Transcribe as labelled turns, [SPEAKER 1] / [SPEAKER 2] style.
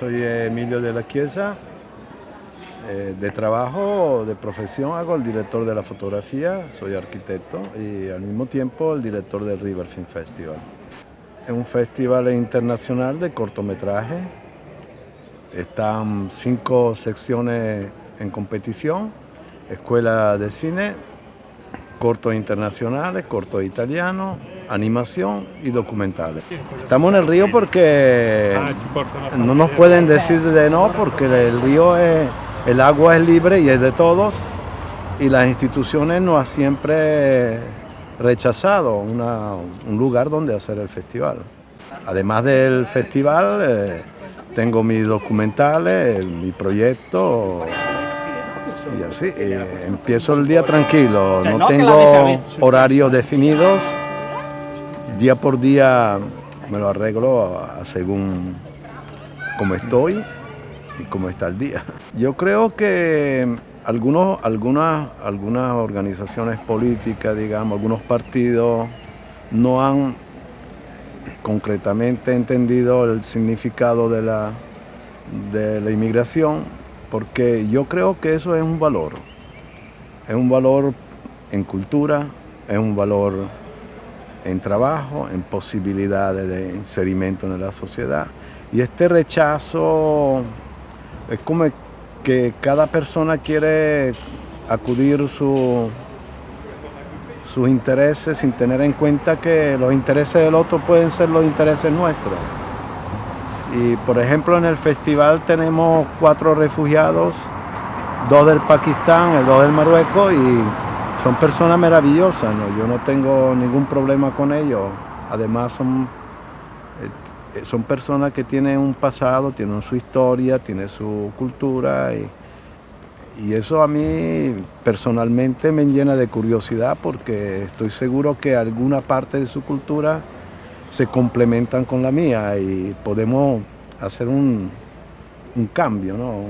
[SPEAKER 1] soy Emilio de la Chiesa. Eh, de trabajo, de profesión, hago el director de la fotografía, soy arquitecto y al mismo tiempo el director del River Film Festival. Es un festival internacional de cortometraje. Están cinco secciones en competición, escuela de cine, cortos internacionales, cortos italianos, animación y documentales. Estamos en el río porque no nos pueden decir de no porque el río es, el agua es libre y es de todos y las instituciones nos han siempre rechazado un lugar donde hacer el festival. Además del festival, eh, tengo mis documentales, mi proyecto y así. Eh, empiezo el día tranquilo, no tengo horarios definidos, día por día me lo arreglo según cómo estoy y cómo está el día. Yo creo que algunos, algunas, algunas organizaciones políticas, digamos, algunos partidos no han concretamente entendido el significado de la, de la inmigración, porque yo creo que eso es un valor, es un valor en cultura, es un valor en trabajo, en posibilidades de inserimiento en la sociedad. Y este rechazo es como que cada persona quiere acudir su, sus intereses sin tener en cuenta que los intereses del otro pueden ser los intereses nuestros. Y por ejemplo en el festival tenemos cuatro refugiados, dos del Pakistán, dos del Marruecos y son personas maravillosas, yo no tengo ningún problema con ellos. Además son, eh, son personas que tienen un pasado, tienen su historia, tienen su cultura y, y eso a mí personalmente me llena de curiosidad porque estoy seguro que alguna parte de su cultura se complementan con la mía y podemos hacer un, un cambio, ¿no?